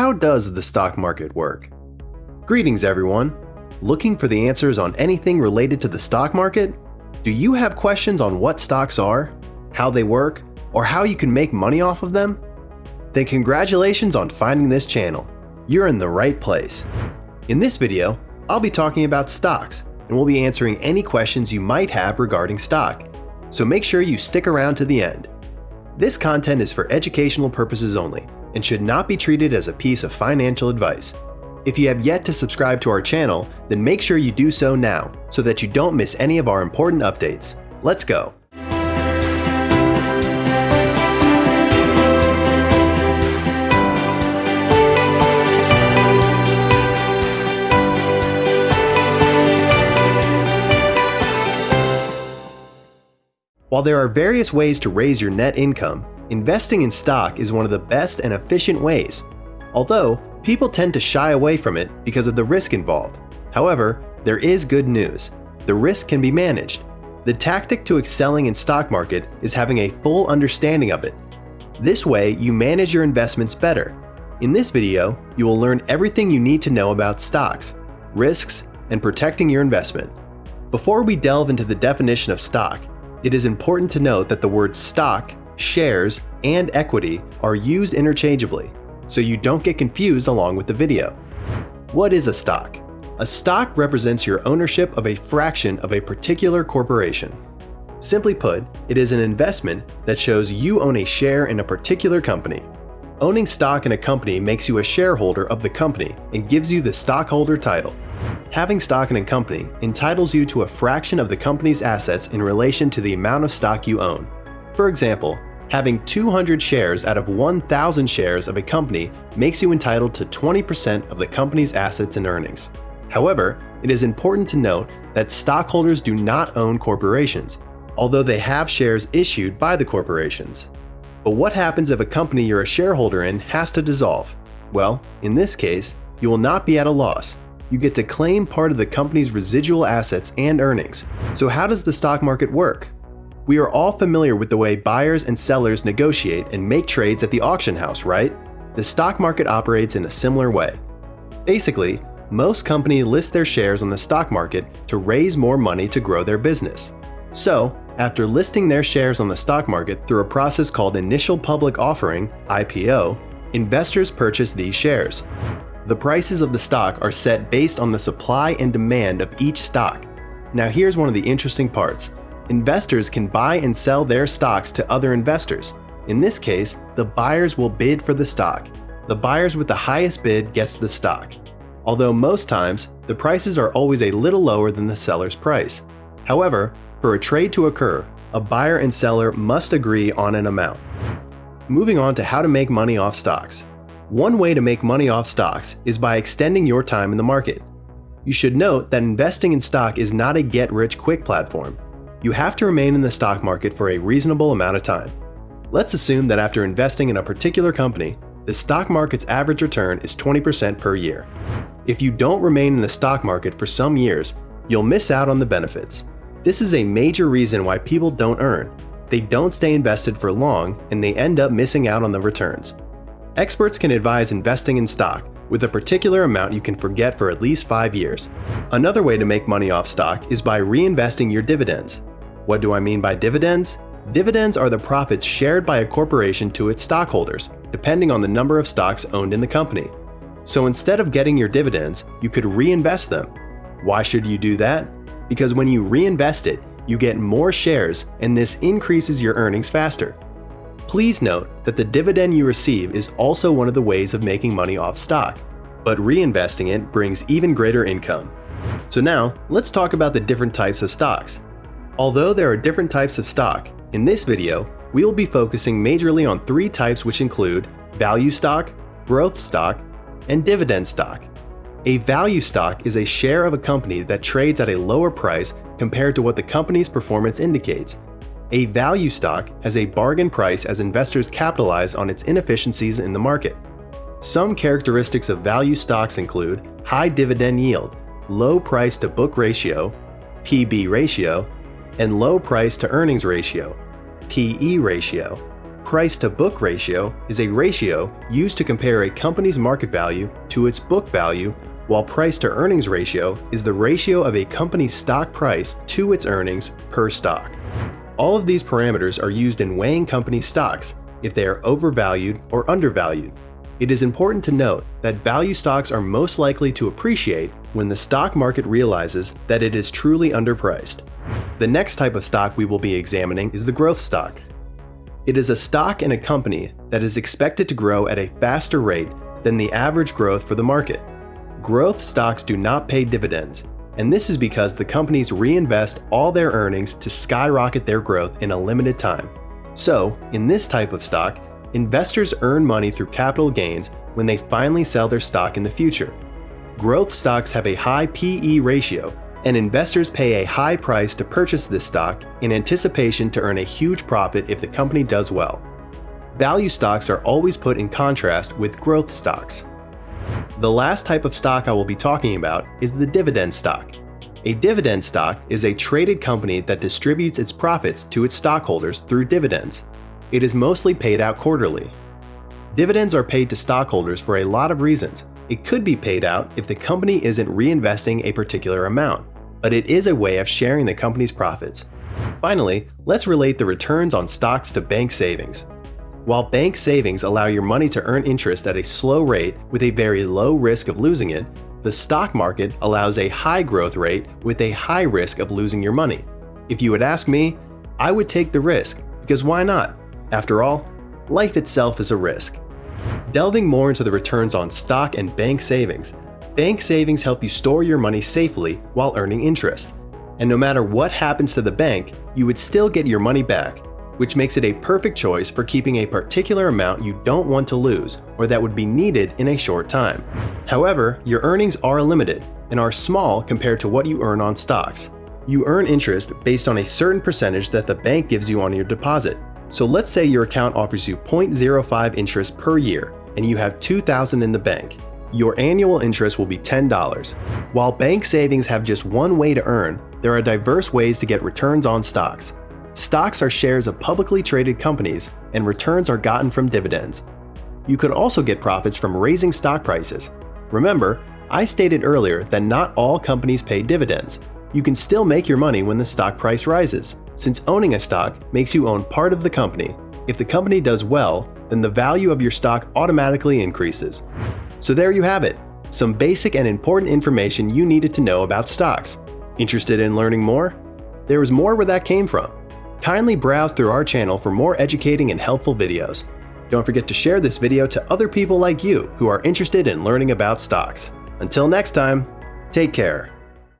how does the stock market work? Greetings everyone! Looking for the answers on anything related to the stock market? Do you have questions on what stocks are, how they work, or how you can make money off of them? Then congratulations on finding this channel. You're in the right place. In this video, I'll be talking about stocks and we'll be answering any questions you might have regarding stock. So make sure you stick around to the end. This content is for educational purposes only and should not be treated as a piece of financial advice. If you have yet to subscribe to our channel, then make sure you do so now so that you don't miss any of our important updates. Let's go! While there are various ways to raise your net income, investing in stock is one of the best and efficient ways. Although, people tend to shy away from it because of the risk involved. However, there is good news. The risk can be managed. The tactic to excelling in stock market is having a full understanding of it. This way, you manage your investments better. In this video, you will learn everything you need to know about stocks, risks, and protecting your investment. Before we delve into the definition of stock, it is important to note that the word stock, shares, and equity are used interchangeably, so you don't get confused along with the video. What is a stock? A stock represents your ownership of a fraction of a particular corporation. Simply put, it is an investment that shows you own a share in a particular company. Owning stock in a company makes you a shareholder of the company and gives you the stockholder title. Having stock in a company entitles you to a fraction of the company's assets in relation to the amount of stock you own. For example, having 200 shares out of 1,000 shares of a company makes you entitled to 20% of the company's assets and earnings. However, it is important to note that stockholders do not own corporations, although they have shares issued by the corporations. But what happens if a company you're a shareholder in has to dissolve? Well, in this case, you will not be at a loss you get to claim part of the company's residual assets and earnings. So how does the stock market work? We are all familiar with the way buyers and sellers negotiate and make trades at the auction house, right? The stock market operates in a similar way. Basically, most companies list their shares on the stock market to raise more money to grow their business. So, after listing their shares on the stock market through a process called Initial Public Offering IPO, investors purchase these shares. The prices of the stock are set based on the supply and demand of each stock. Now here's one of the interesting parts. Investors can buy and sell their stocks to other investors. In this case, the buyers will bid for the stock. The buyers with the highest bid gets the stock. Although most times, the prices are always a little lower than the seller's price. However, for a trade to occur, a buyer and seller must agree on an amount. Moving on to how to make money off stocks. One way to make money off stocks is by extending your time in the market. You should note that investing in stock is not a get-rich-quick platform. You have to remain in the stock market for a reasonable amount of time. Let's assume that after investing in a particular company, the stock market's average return is 20% per year. If you don't remain in the stock market for some years, you'll miss out on the benefits. This is a major reason why people don't earn. They don't stay invested for long and they end up missing out on the returns. Experts can advise investing in stock with a particular amount you can forget for at least 5 years. Another way to make money off stock is by reinvesting your dividends. What do I mean by dividends? Dividends are the profits shared by a corporation to its stockholders, depending on the number of stocks owned in the company. So instead of getting your dividends, you could reinvest them. Why should you do that? Because when you reinvest it, you get more shares and this increases your earnings faster. Please note that the dividend you receive is also one of the ways of making money off stock, but reinvesting it brings even greater income. So now, let's talk about the different types of stocks. Although there are different types of stock, in this video, we will be focusing majorly on three types which include value stock, growth stock, and dividend stock. A value stock is a share of a company that trades at a lower price compared to what the company's performance indicates a value stock has a bargain price as investors capitalize on its inefficiencies in the market. Some characteristics of value stocks include high dividend yield, low price to book ratio, PB ratio, and low price to earnings ratio, PE ratio. price to book ratio is a ratio used to compare a company's market value to its book value, while price to earnings ratio is the ratio of a company's stock price to its earnings per stock. All of these parameters are used in weighing company stocks if they are overvalued or undervalued. It is important to note that value stocks are most likely to appreciate when the stock market realizes that it is truly underpriced. The next type of stock we will be examining is the growth stock. It is a stock in a company that is expected to grow at a faster rate than the average growth for the market. Growth stocks do not pay dividends, and this is because the companies reinvest all their earnings to skyrocket their growth in a limited time. So, in this type of stock, investors earn money through capital gains when they finally sell their stock in the future. Growth stocks have a high PE ratio, and investors pay a high price to purchase this stock in anticipation to earn a huge profit if the company does well. Value stocks are always put in contrast with growth stocks. The last type of stock I will be talking about is the dividend stock. A dividend stock is a traded company that distributes its profits to its stockholders through dividends. It is mostly paid out quarterly. Dividends are paid to stockholders for a lot of reasons. It could be paid out if the company isn't reinvesting a particular amount, but it is a way of sharing the company's profits. Finally, let's relate the returns on stocks to bank savings. While bank savings allow your money to earn interest at a slow rate with a very low risk of losing it, the stock market allows a high growth rate with a high risk of losing your money. If you would ask me, I would take the risk, because why not? After all, life itself is a risk. Delving more into the returns on stock and bank savings, bank savings help you store your money safely while earning interest. And no matter what happens to the bank, you would still get your money back, which makes it a perfect choice for keeping a particular amount you don't want to lose or that would be needed in a short time. However, your earnings are limited and are small compared to what you earn on stocks. You earn interest based on a certain percentage that the bank gives you on your deposit. So let's say your account offers you 0.05 interest per year and you have 2000 in the bank. Your annual interest will be $10. While bank savings have just one way to earn, there are diverse ways to get returns on stocks. Stocks are shares of publicly traded companies, and returns are gotten from dividends. You could also get profits from raising stock prices. Remember, I stated earlier that not all companies pay dividends. You can still make your money when the stock price rises, since owning a stock makes you own part of the company. If the company does well, then the value of your stock automatically increases. So there you have it, some basic and important information you needed to know about stocks. Interested in learning more? There is more where that came from. Kindly browse through our channel for more educating and helpful videos. Don't forget to share this video to other people like you who are interested in learning about stocks. Until next time, take care.